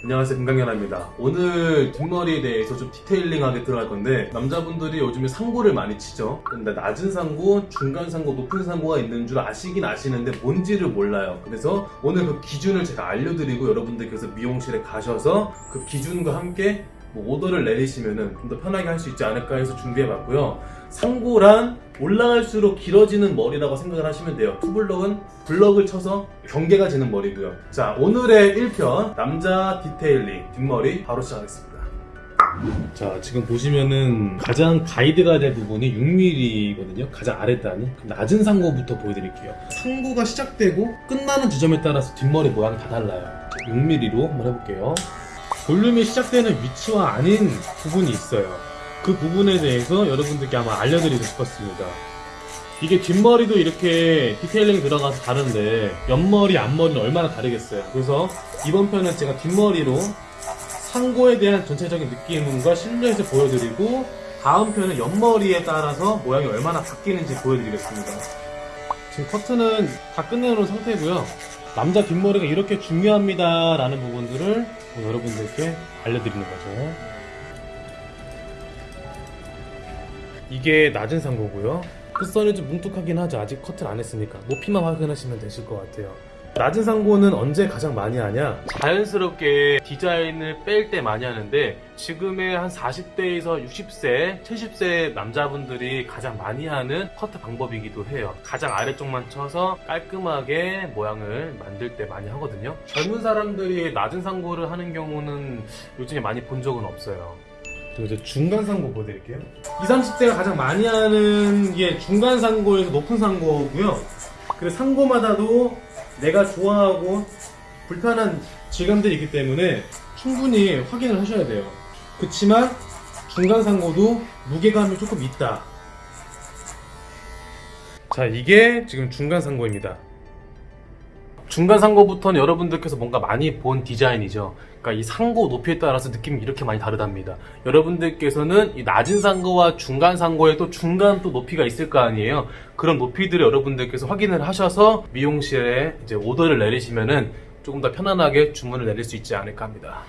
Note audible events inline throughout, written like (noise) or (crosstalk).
안녕하세요 금강연아입니다. 오늘 뒷머리에 대해서 좀 디테일링하게 들어갈 건데 남자분들이 요즘에 상고를 많이 치죠? 근데 낮은 상고, 중간 상고, 높은 상고가 있는 줄 아시긴 아시는데 뭔지를 몰라요. 그래서 오늘 그 기준을 제가 알려드리고 여러분들께서 미용실에 가셔서 그 기준과 함께 뭐 오더를 내리시면 좀더 편하게 할 수 있지 않을까 해서 준비해봤고요. 상고란 올라갈수록 길어지는 머리라고 생각을 하시면 돼요. 투블럭은 블럭을 쳐서 경계가 지는 머리고요. 자 오늘의 1편 남자 detailing 뒷머리 바로 시작하겠습니다. 자 지금 보시면은 가장 가이드가 될 부분이 6mm거든요. 가장 아랫단이 낮은 상고부터 보여드릴게요. 상고가 시작되고 끝나는 지점에 따라서 뒷머리 모양이 다 달라요. 6mm로 한번 해볼게요 볼륨이 시작되는 위치와 아닌 부분이 있어요. 그 부분에 대해서 여러분들께 아마 알려드리고 싶었습니다. 이게 뒷머리도 이렇게 detailing 들어가서 다른데 옆머리, 앞머리는 얼마나 다르겠어요. 그래서 이번 편은 제가 뒷머리로 상고에 대한 전체적인 느낌과 실루엣을 보여드리고 다음 편은 옆머리에 따라서 모양이 얼마나 바뀌는지 보여드리겠습니다. 지금 커트는 다 끝내놓은 상태고요 남자 뒷머리가 이렇게 중요합니다 라는 부분들을 여러분들께 알려드리는 거죠. 이게 낮은 상고고요. 끝선이 좀 뭉툭하긴 하죠. 아직 커트를 안 했으니까. 높이만 확인하시면 되실 것 같아요 낮은 상고는 언제 가장 많이 하냐? 자연스럽게 디자인을 뺄 때 많이 하는데 지금의 한 40대에서 60세, 70세 남자분들이 가장 많이 하는 커트 방법이기도 해요. 가장 아래쪽만 쳐서 깔끔하게 모양을 만들 때 많이 하거든요. 젊은 사람들이 낮은 상고를 하는 경우는 요즘에 많이 본 적은 없어요. 이제 중간 상고 보여드릴게요. 20, 30대가 가장 많이 하는 게 중간 상고에서 높은 상고고요. 그리고 상고마다도 내가 좋아하고 불편한 질감들이 있기 때문에 충분히 확인을 하셔야 돼요. 그치만 중간 상고도 무게감이 조금 있다. 자 이게 지금 중간 상고입니다 중간 상고부터는 여러분들께서 뭔가 많이 본 디자인이죠. 그러니까 이 상고 높이에 따라서 느낌이 이렇게 많이 다르답니다. 여러분들께서는 이 낮은 상고와 중간 상고에 또 중간 또 높이가 있을 거 아니에요. 그런 높이들을 여러분들께서 확인을 하셔서 미용실에 이제 오더를 내리시면은 조금 더 편안하게 주문을 내릴 수 있지 않을까 합니다.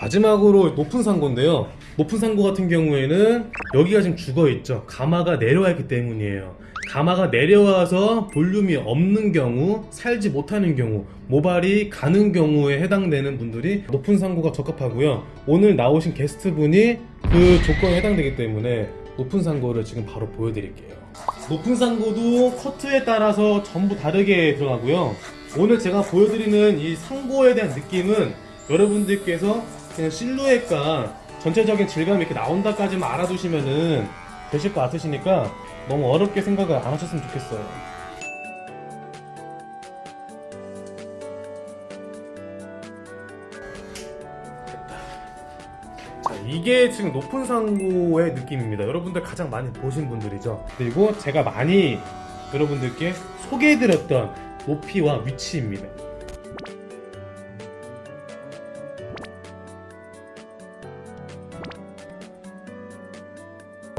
마지막으로 높은 상고인데요. 높은 상고 같은 경우에는 여기가 지금 죽어 있죠. 가마가 내려와 있기 때문이에요. 가마가 내려와서 볼륨이 없는 경우, 살지 못하는 경우, 모발이 가는 경우에 해당되는 분들이 높은 상고가 적합하고요. 오늘 나오신 게스트분이 그 조건에 해당되기 때문에 높은 상고를 지금 바로 보여드릴게요. 높은 상고도 커트에 따라서 전부 다르게 들어가고요. 오늘 제가 보여드리는 이 상고에 대한 느낌은 여러분들께서 그냥 실루엣과 전체적인 질감이 이렇게 나온다까지만 알아두시면은 되실 것 같으시니까 너무 어렵게 생각을 안 하셨으면 좋겠어요. 자, 이게 지금 높은 상고의 느낌입니다. 여러분들 가장 많이 보신 분들이죠. 그리고 제가 많이 여러분들께 소개해드렸던 높이와 위치입니다.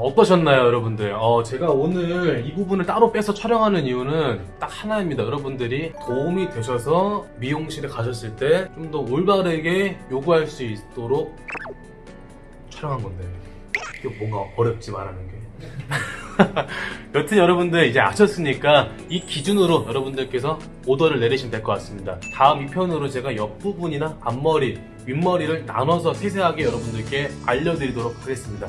어떠셨나요, 여러분들? 어, 제가 오늘 이 부분을 따로 빼서 촬영하는 이유는 딱 하나입니다. 여러분들이 도움이 되셔서 미용실에 가셨을 때 좀 더 올바르게 요구할 수 있도록 촬영한 건데 이게 뭔가 어렵지 말하는 게. (laughs) 여튼 여러분들 이제 아셨으니까 이 기준으로 여러분들께서 오더를 내리시면 될 것 같습니다. 다음 2편으로 제가 옆부분이나 앞머리, 윗머리를 나눠서 세세하게 여러분들께 알려드리도록 하겠습니다.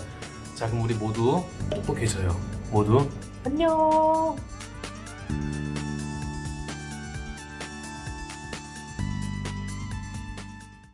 자 그럼 우리 모두 또 계셔요. 모두 안녕.